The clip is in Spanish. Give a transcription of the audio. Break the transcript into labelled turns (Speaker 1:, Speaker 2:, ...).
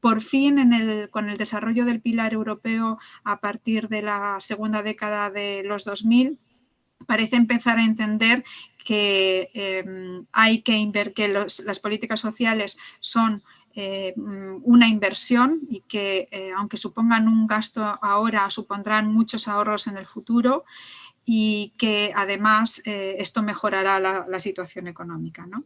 Speaker 1: por fin con el desarrollo del pilar europeo a partir de la segunda década de los 2000, parece empezar a entender que em, hay que que las políticas sociales son eh, mm, una inversión y que eh, aunque supongan un gasto ahora, supondrán muchos ahorros en el futuro y que además eh, esto mejorará la, la situación económica. ¿no?